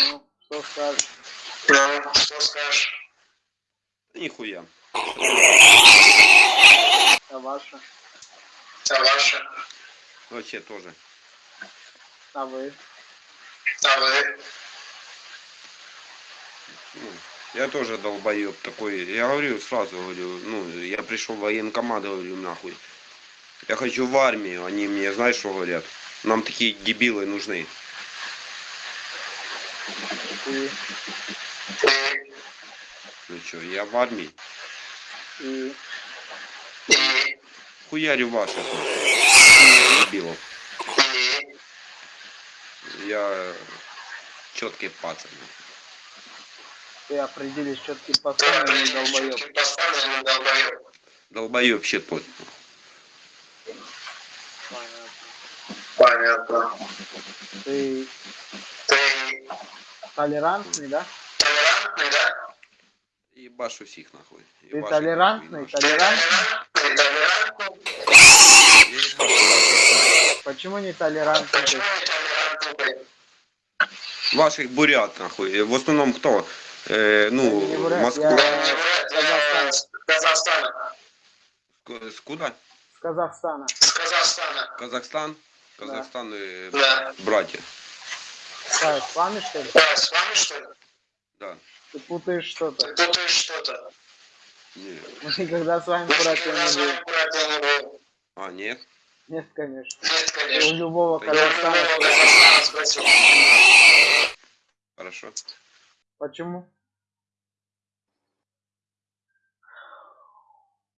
Что скажешь? Ну, что скажешь? Нихуя. А ваша? А ваша? Вообще тоже. А вы? А вы? Ну, я тоже долбоеб такой. Я говорю сразу, говорю, ну, я пришел в военкомат, говорю, нахуй. Я хочу в армию. Они мне, знаешь, что говорят? Нам такие дебилы нужны. И, Ну что, я в армии. и, Хуярю ваших. Дебилов. Я четкий пацан. ты определишь четкий пацан или долбоеб. долбоеб? Щепот. Понятно. Понятно. Ты толерантный, да? толерантный, да? Ебашу всех нахуй. Ты Ебашу толерантный, толерантный? Почему не толерантный? Почему ты? не толерантный? Ваших бурят нахуй. В основном кто? Э, не ну, бурят, Москва. я- с Казахстана. С куда? С Казахстана. С Казахстана. Казахстан? Казахстан и Да. братья. Да, с вами что ли? Да, с вами что ли? Да. Ты путаешь что-то. Ты путаешь что-то. Не. Мы никогда с вами братья не были. вами братья не были. А, нет? Нет, конечно. Нет, У конечно. Казахстана. Любого Казахстана. Хорошо. Почему?